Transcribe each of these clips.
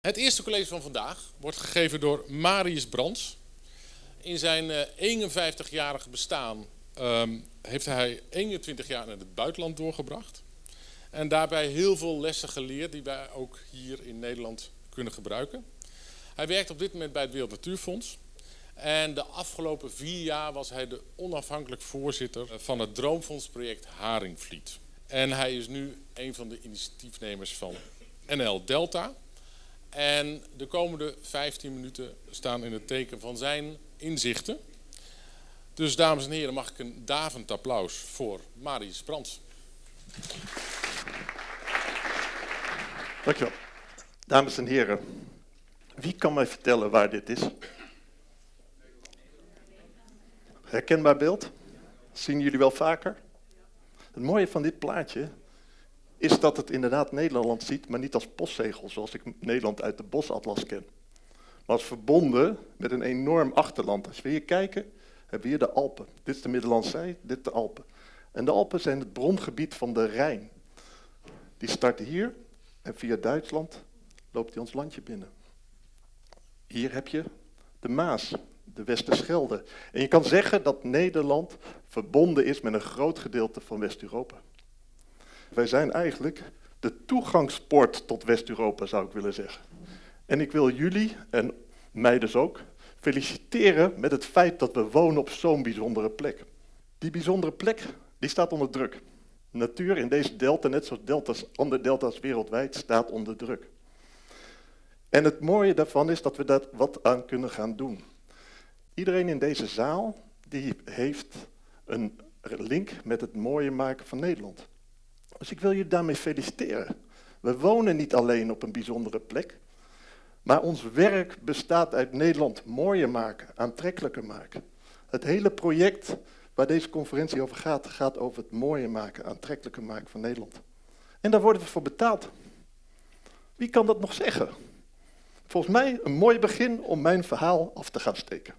Het eerste college van vandaag wordt gegeven door Marius Brands. In zijn 51-jarige eh, bestaan ehm, heeft hij 21 jaar in het buitenland doorgebracht. En daarbij heel veel lessen geleerd die wij ook hier in Nederland kunnen gebruiken. Hij werkt op dit moment bij het Wereld Natuurfonds. En de afgelopen vier jaar was hij de onafhankelijk voorzitter van het Droomfondsproject Haringvliet. En hij is nu een van de initiatiefnemers van NL Delta. En de komende 15 minuten staan in het teken van zijn inzichten. Dus dames en heren, mag ik een davend applaus voor Marius Brands. Dankjewel. Dames en heren, wie kan mij vertellen waar dit is? Herkenbaar beeld? Zien jullie wel vaker? Het mooie van dit plaatje is dat het inderdaad Nederland ziet, maar niet als postzegel, zoals ik Nederland uit de bosatlas ken. Maar als verbonden met een enorm achterland. Als we hier kijken, hebben we hier de Alpen. Dit is de Middellandse Zee, dit de Alpen. En de Alpen zijn het brongebied van de Rijn. Die start hier en via Duitsland loopt hij ons landje binnen. Hier heb je de Maas, de Westerschelde. En je kan zeggen dat Nederland verbonden is met een groot gedeelte van West-Europa. Wij zijn eigenlijk de toegangspoort tot West-Europa, zou ik willen zeggen. En ik wil jullie, en mij dus ook, feliciteren met het feit dat we wonen op zo'n bijzondere plek. Die bijzondere plek, die staat onder druk. Natuur in deze delta, net zoals deltas, andere delta's wereldwijd, staat onder druk. En het mooie daarvan is dat we daar wat aan kunnen gaan doen. Iedereen in deze zaal die heeft een link met het mooie maken van Nederland. Dus ik wil je daarmee feliciteren. We wonen niet alleen op een bijzondere plek, maar ons werk bestaat uit Nederland mooier maken, aantrekkelijker maken. Het hele project waar deze conferentie over gaat, gaat over het mooier maken, aantrekkelijker maken van Nederland. En daar worden we voor betaald. Wie kan dat nog zeggen? Volgens mij een mooi begin om mijn verhaal af te gaan steken.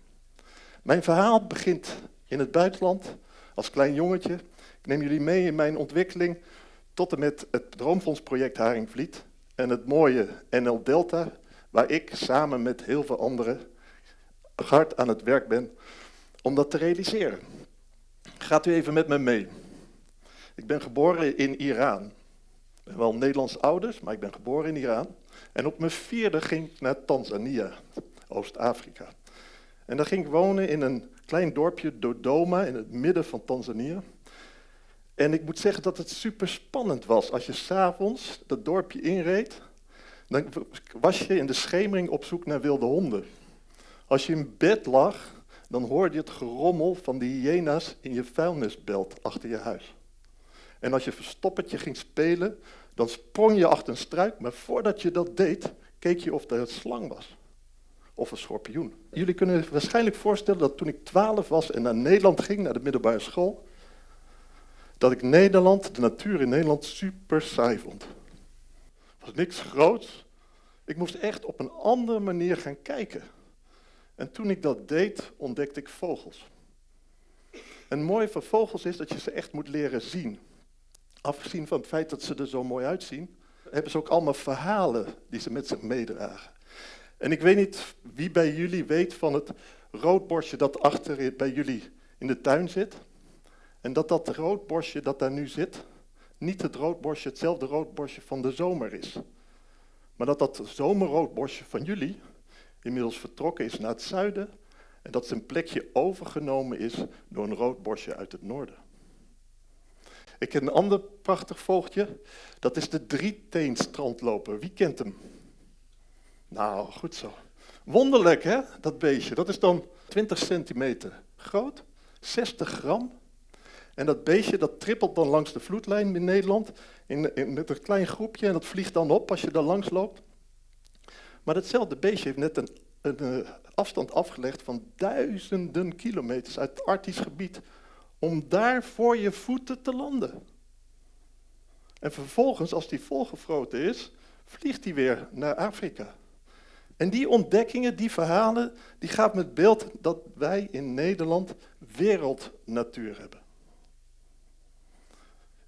Mijn verhaal begint in het buitenland als klein jongetje. Ik neem jullie mee in mijn ontwikkeling tot en met het Droomfondsproject Haringvliet en het mooie NL Delta, waar ik samen met heel veel anderen hard aan het werk ben om dat te realiseren. Gaat u even met me mee. Ik ben geboren in Iran. Ik ben wel Nederlands ouders, maar ik ben geboren in Iran. En op mijn vierde ging ik naar Tanzania, Oost-Afrika. En daar ging ik wonen in een klein dorpje, Dodoma, in het midden van Tanzania. En ik moet zeggen dat het super spannend was. Als je s'avonds dat dorpje inreed, dan was je in de schemering op zoek naar wilde honden. Als je in bed lag, dan hoorde je het gerommel van de hyena's in je vuilnisbelt achter je huis. En als je verstoppertje ging spelen, dan sprong je achter een struik, maar voordat je dat deed, keek je of er een slang was. Of een schorpioen. Jullie kunnen waarschijnlijk voorstellen dat toen ik twaalf was en naar Nederland ging, naar de middelbare school, dat ik Nederland, de natuur in Nederland, super saai vond. Het was niks groots. Ik moest echt op een andere manier gaan kijken. En toen ik dat deed, ontdekte ik vogels. En het mooie van vogels is dat je ze echt moet leren zien. Afgezien van het feit dat ze er zo mooi uitzien, hebben ze ook allemaal verhalen die ze met zich meedragen. En ik weet niet wie bij jullie weet van het roodborstje dat achter bij jullie in de tuin zit. En dat dat roodborstje dat daar nu zit, niet het roodborstje, hetzelfde roodborstje van de zomer is. Maar dat dat zomerroodborstje van jullie inmiddels vertrokken is naar het zuiden en dat zijn plekje overgenomen is door een roodborstje uit het noorden. Ik ken een ander prachtig vogeltje, dat is de drieteenstrandloper. Wie kent hem? Nou, goed zo. Wonderlijk hè, dat beestje. Dat is dan 20 centimeter groot, 60 gram en dat beestje dat trippelt dan langs de vloedlijn in Nederland in, in, met een klein groepje en dat vliegt dan op als je daar langs loopt. Maar datzelfde beestje heeft net een, een, een afstand afgelegd van duizenden kilometers uit het Arktisch gebied om daar voor je voeten te landen. En vervolgens, als die volgefroten is, vliegt hij weer naar Afrika. En die ontdekkingen, die verhalen, die gaat met beeld dat wij in Nederland wereldnatuur hebben.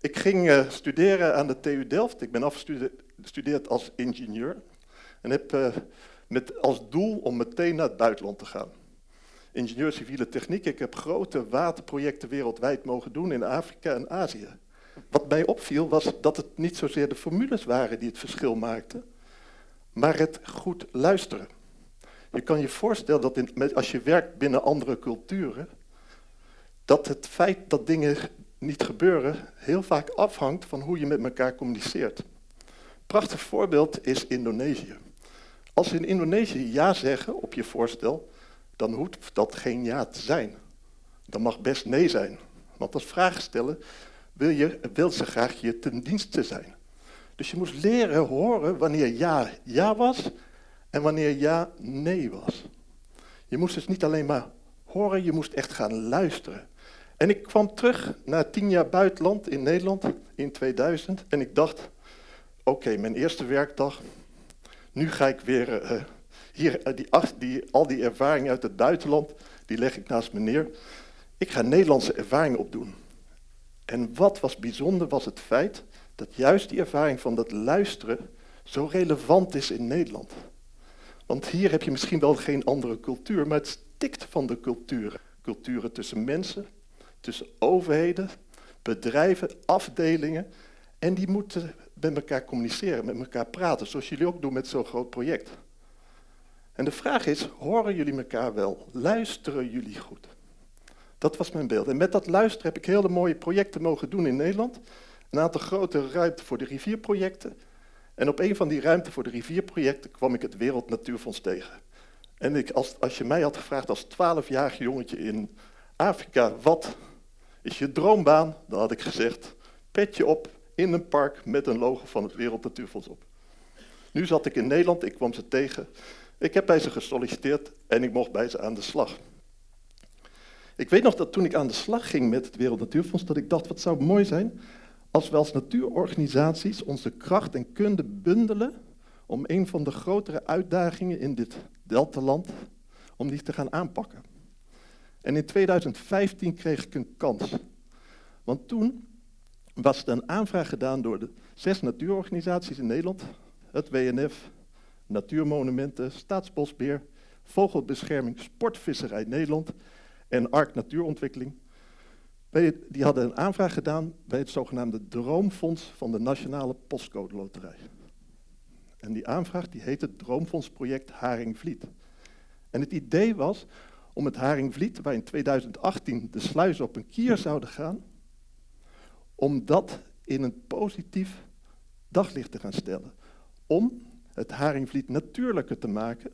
Ik ging uh, studeren aan de TU Delft. Ik ben afgestudeerd als ingenieur. En heb uh, met als doel om meteen naar het buitenland te gaan. Ingenieur civiele techniek, ik heb grote waterprojecten wereldwijd mogen doen in Afrika en Azië. Wat mij opviel was dat het niet zozeer de formules waren die het verschil maakten, maar het goed luisteren. Je kan je voorstellen dat in, als je werkt binnen andere culturen, dat het feit dat dingen niet gebeuren heel vaak afhangt van hoe je met elkaar communiceert. Prachtig voorbeeld is Indonesië. Als ze in Indonesië ja zeggen op je voorstel, dan hoeft dat geen ja te zijn. Dan mag best nee zijn. Want als vraag stellen wil, je, wil ze graag je ten dienste zijn. Dus je moest leren horen wanneer ja ja was en wanneer ja nee was. Je moest dus niet alleen maar horen, je moest echt gaan luisteren. En ik kwam terug na tien jaar buitenland in Nederland in 2000 en ik dacht, oké, mijn eerste werkdag, nu ga ik weer uh, hier, uh, die, die, al die ervaringen uit het buitenland, die leg ik naast me neer. Ik ga Nederlandse ervaringen opdoen. En wat was bijzonder was het feit dat juist die ervaring van dat luisteren zo relevant is in Nederland. Want hier heb je misschien wel geen andere cultuur, maar het stikt van de culturen. Culturen tussen mensen, tussen overheden, bedrijven, afdelingen. En die moeten met elkaar communiceren, met elkaar praten, zoals jullie ook doen met zo'n groot project. En de vraag is, horen jullie elkaar wel? Luisteren jullie goed? Dat was mijn beeld. En met dat luisteren heb ik hele mooie projecten mogen doen in Nederland. Een aantal grote ruimte voor de rivierprojecten. En op een van die ruimte voor de rivierprojecten kwam ik het Wereld Natuurfonds tegen. En ik, als, als je mij had gevraagd als twaalfjarig jongetje in Afrika, wat is je droombaan? Dan had ik gezegd, petje op in een park met een logo van het Wereld Natuurfonds op. Nu zat ik in Nederland, ik kwam ze tegen. Ik heb bij ze gesolliciteerd en ik mocht bij ze aan de slag. Ik weet nog dat toen ik aan de slag ging met het Wereld Natuurfonds, dat ik dacht, wat zou mooi zijn als we als natuurorganisaties onze kracht en kunde bundelen om een van de grotere uitdagingen in dit deltaland, om die te gaan aanpakken. En in 2015 kreeg ik een kans. Want toen was er een aanvraag gedaan door de zes natuurorganisaties in Nederland. Het WNF, Natuurmonumenten, Staatsbosbeheer, Vogelbescherming, Sportvisserij Nederland en ARK Natuurontwikkeling. Die hadden een aanvraag gedaan bij het zogenaamde Droomfonds van de Nationale Postcode Loterij. En die aanvraag die heette Droomfondsproject Haringvliet. En het idee was om het Haringvliet, waar in 2018 de sluizen op een kier zouden gaan, om dat in een positief daglicht te gaan stellen. Om het Haringvliet natuurlijker te maken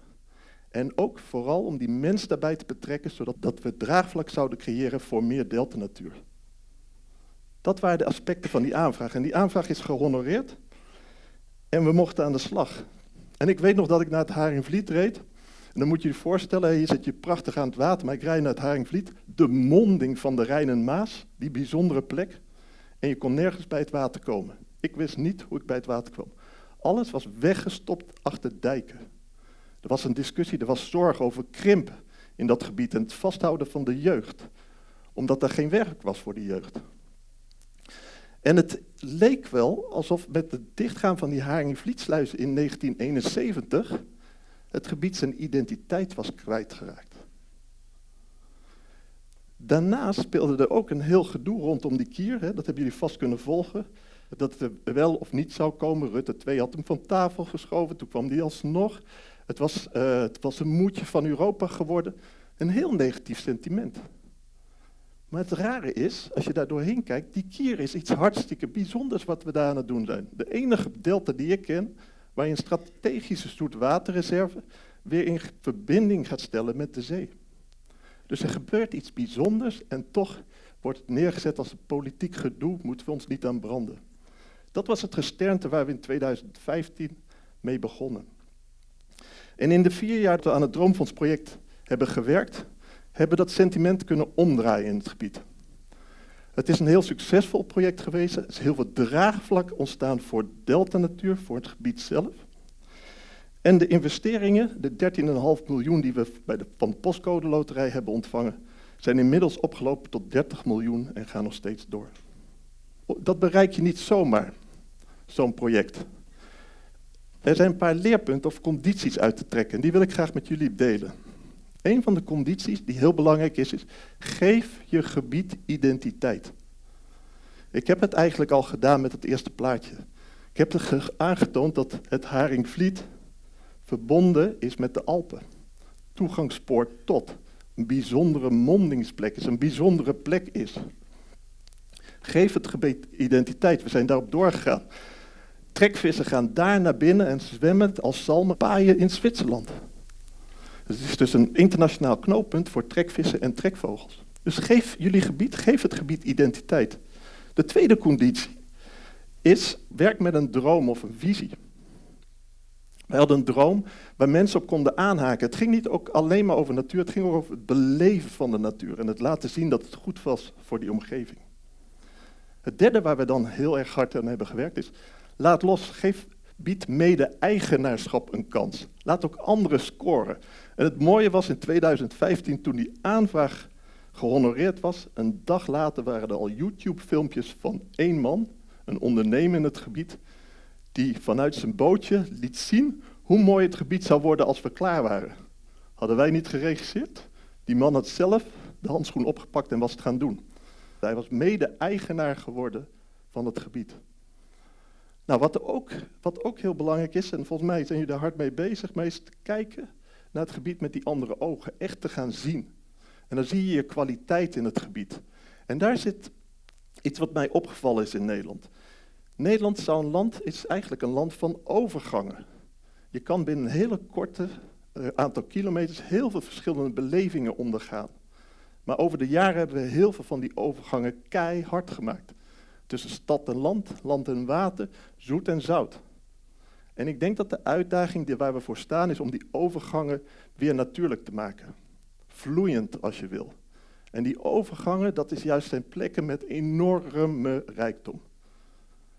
en ook vooral om die mens daarbij te betrekken, zodat dat we draagvlak zouden creëren voor meer delta-natuur. Dat waren de aspecten van die aanvraag. En die aanvraag is gehonoreerd en we mochten aan de slag. En ik weet nog dat ik naar het Haringvliet reed. Dan moet je je voorstellen, hier zit je prachtig aan het water, maar ik rijd naar het Haringvliet. De monding van de Rijn en Maas, die bijzondere plek. En je kon nergens bij het water komen. Ik wist niet hoe ik bij het water kwam. Alles was weggestopt achter dijken. Er was een discussie, er was zorg over krimp in dat gebied en het vasthouden van de jeugd. Omdat er geen werk was voor de jeugd. En het leek wel alsof met het dichtgaan van die Haringvlietsluizen in 1971 het gebied zijn identiteit was kwijtgeraakt. Daarnaast speelde er ook een heel gedoe rondom die kier, hè, dat hebben jullie vast kunnen volgen. Dat het wel of niet zou komen. Rutte 2 had hem van tafel geschoven, toen kwam die alsnog. Het was, uh, het was een moedje van Europa geworden. Een heel negatief sentiment. Maar het rare is, als je daar doorheen kijkt, die kier is iets hartstikke bijzonders wat we daar aan het doen zijn. De enige delta die ik ken, waar je een strategische zoetwaterreserve weer in verbinding gaat stellen met de zee. Dus er gebeurt iets bijzonders en toch wordt het neergezet als politiek gedoe, moeten we ons niet aan branden. Dat was het gesternte waar we in 2015 mee begonnen. En in de vier jaar dat we aan het Droomfondsproject hebben gewerkt, hebben dat sentiment kunnen omdraaien in het gebied. Het is een heel succesvol project geweest. Er is heel veel draagvlak ontstaan voor Delta Natuur, voor het gebied zelf. En de investeringen, de 13,5 miljoen die we bij de, van de Postcode Loterij hebben ontvangen, zijn inmiddels opgelopen tot 30 miljoen en gaan nog steeds door. Dat bereik je niet zomaar, zo'n project. Er zijn een paar leerpunten of condities uit te trekken. En die wil ik graag met jullie delen. Een van de condities die heel belangrijk is, is geef je gebied identiteit. Ik heb het eigenlijk al gedaan met het eerste plaatje. Ik heb aangetoond dat het Haringvliet verbonden is met de Alpen. Toegangspoort tot. Een bijzondere mondingsplek is, een bijzondere plek is. Geef het gebied identiteit. We zijn daarop doorgegaan. Trekvissen gaan daar naar binnen en zwemmen als zalmen paaien in Zwitserland. Het is dus een internationaal knooppunt voor trekvissen en trekvogels. Dus geef jullie gebied, geef het gebied identiteit. De tweede conditie is, werk met een droom of een visie. We hadden een droom waar mensen op konden aanhaken. Het ging niet ook alleen maar over natuur, het ging ook over het beleven van de natuur en het laten zien dat het goed was voor die omgeving. Het derde waar we dan heel erg hard aan hebben gewerkt is, laat los, geef, bied mede-eigenaarschap een kans. Laat ook anderen scoren. En het mooie was in 2015, toen die aanvraag gehonoreerd was, een dag later waren er al YouTube-filmpjes van één man, een ondernemer in het gebied, die vanuit zijn bootje liet zien hoe mooi het gebied zou worden als we klaar waren. Hadden wij niet geregisseerd? Die man had zelf de handschoen opgepakt en was het gaan doen. Hij was mede-eigenaar geworden van het gebied. Nou, wat ook, wat ook heel belangrijk is, en volgens mij zijn jullie daar hard mee bezig, maar is te kijken naar het gebied met die andere ogen. Echt te gaan zien. En dan zie je je kwaliteit in het gebied. En daar zit iets wat mij opgevallen is in Nederland. Nederland zou een land, is eigenlijk een land van overgangen. Je kan binnen een hele korte uh, aantal kilometers heel veel verschillende belevingen ondergaan. Maar over de jaren hebben we heel veel van die overgangen keihard gemaakt. Tussen stad en land, land en water, zoet en zout. En ik denk dat de uitdaging waar we voor staan is om die overgangen weer natuurlijk te maken. Vloeiend als je wil. En die overgangen, dat is juist zijn plekken met enorme rijkdom.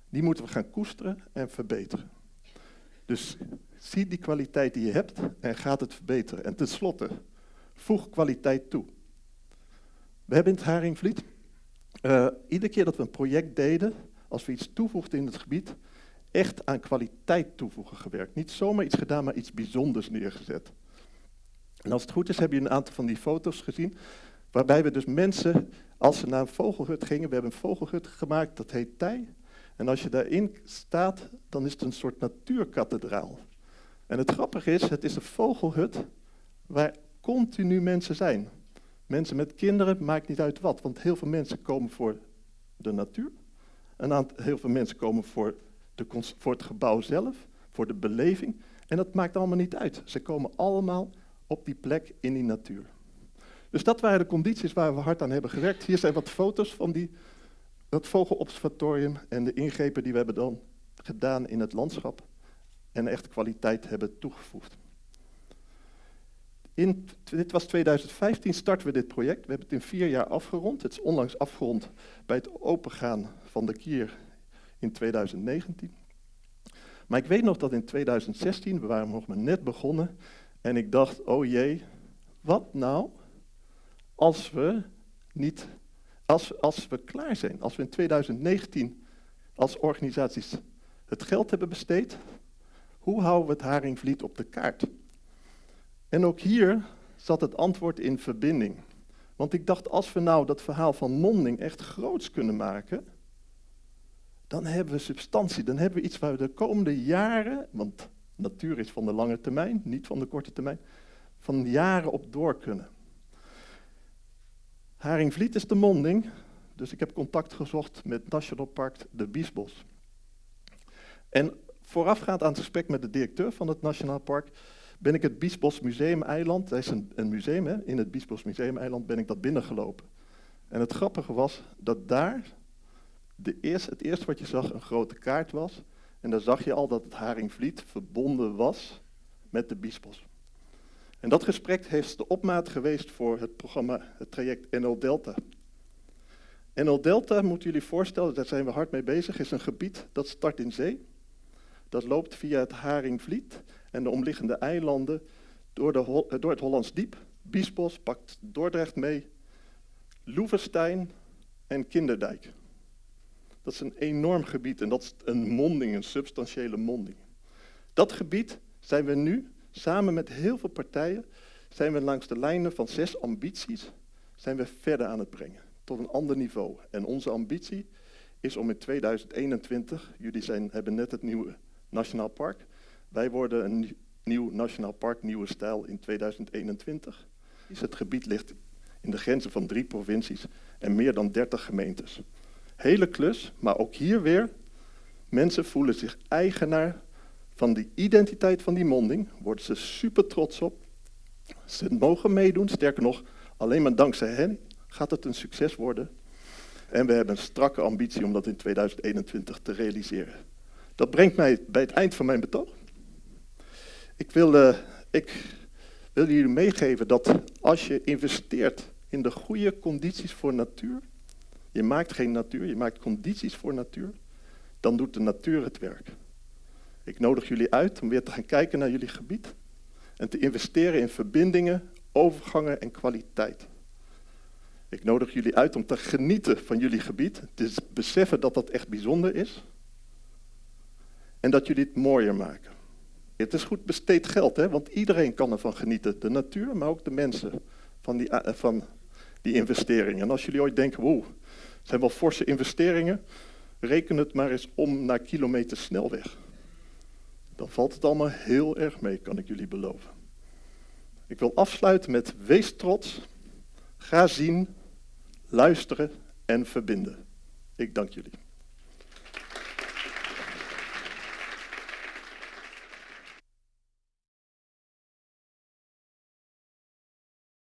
Die moeten we gaan koesteren en verbeteren. Dus zie die kwaliteit die je hebt en gaat het verbeteren. En tenslotte, voeg kwaliteit toe. We hebben in het Haringvliet, uh, iedere keer dat we een project deden, als we iets toevoegden in het gebied, echt aan kwaliteit toevoegen gewerkt. Niet zomaar iets gedaan, maar iets bijzonders neergezet. En als het goed is, heb je een aantal van die foto's gezien, waarbij we dus mensen, als ze naar een vogelhut gingen, we hebben een vogelhut gemaakt, dat heet Tij. En als je daarin staat, dan is het een soort natuurkathedraal. En het grappige is, het is een vogelhut waar continu mensen zijn. Mensen met kinderen, maakt niet uit wat, want heel veel mensen komen voor de natuur. Een aantal, heel veel mensen komen voor, de, voor het gebouw zelf, voor de beleving. En dat maakt allemaal niet uit. Ze komen allemaal op die plek in die natuur. Dus dat waren de condities waar we hard aan hebben gewerkt. Hier zijn wat foto's van die, dat vogelobservatorium en de ingrepen die we hebben dan gedaan in het landschap. En echt kwaliteit hebben toegevoegd. In, dit was 2015, starten we dit project. We hebben het in vier jaar afgerond. Het is onlangs afgerond bij het opengaan van de kier in 2019. Maar ik weet nog dat in 2016, we waren nog maar net begonnen, en ik dacht, oh jee, wat nou als we niet, als, als we klaar zijn, als we in 2019 als organisaties het geld hebben besteed, hoe houden we het Haringvliet op de kaart? En ook hier zat het antwoord in verbinding. Want ik dacht, als we nou dat verhaal van Monding echt groots kunnen maken, dan hebben we substantie, dan hebben we iets waar we de komende jaren, want natuur is van de lange termijn, niet van de korte termijn, van jaren op door kunnen. Haringvliet is de monding, dus ik heb contact gezocht met National Park de Biesbos. En voorafgaand aan het gesprek met de directeur van het Nationaal Park ben ik het Biesbos Museum-eiland, dat is een, een museum, hè, in het Biesbos Museum-eiland ben ik dat binnengelopen. En het grappige was dat daar de het eerste wat je zag een grote kaart was. En daar zag je al dat het Haringvliet verbonden was met de Biesbos. En dat gesprek heeft de opmaat geweest voor het programma, het traject NL Delta. NL Delta, moeten jullie voorstellen, daar zijn we hard mee bezig, is een gebied dat start in zee. Dat loopt via het Haringvliet en de omliggende eilanden door, de, eh, door het Hollands Diep. Biesbos pakt Dordrecht mee, Loevestein en Kinderdijk. Dat is een enorm gebied en dat is een monding, een substantiële monding. Dat gebied zijn we nu, samen met heel veel partijen, zijn we langs de lijnen van zes ambities, zijn we verder aan het brengen, tot een ander niveau. En onze ambitie is om in 2021, jullie zijn, hebben net het nieuwe Nationaal Park, wij worden een nieuw Nationaal Park Nieuwe Stijl in 2021. Het gebied ligt in de grenzen van drie provincies en meer dan 30 gemeentes. Hele klus, maar ook hier weer, mensen voelen zich eigenaar van die identiteit van die monding, worden ze super trots op. Ze mogen meedoen, sterker nog, alleen maar dankzij hen gaat het een succes worden. En we hebben een strakke ambitie om dat in 2021 te realiseren. Dat brengt mij bij het eind van mijn betoog. Ik wil, ik jullie meegeven dat als je investeert in de goede condities voor natuur, je maakt geen natuur, je maakt condities voor natuur, dan doet de natuur het werk. Ik nodig jullie uit om weer te gaan kijken naar jullie gebied en te investeren in verbindingen, overgangen en kwaliteit. Ik nodig jullie uit om te genieten van jullie gebied, te beseffen dat dat echt bijzonder is en dat jullie het mooier maken. Het is goed besteed geld, hè? want iedereen kan ervan genieten. De natuur, maar ook de mensen van die, eh, van die investeringen. En als jullie ooit denken, wow, het zijn wel forse investeringen, reken het maar eens om naar kilometer snelweg. Dan valt het allemaal heel erg mee, kan ik jullie beloven. Ik wil afsluiten met wees trots, ga zien, luisteren en verbinden. Ik dank jullie.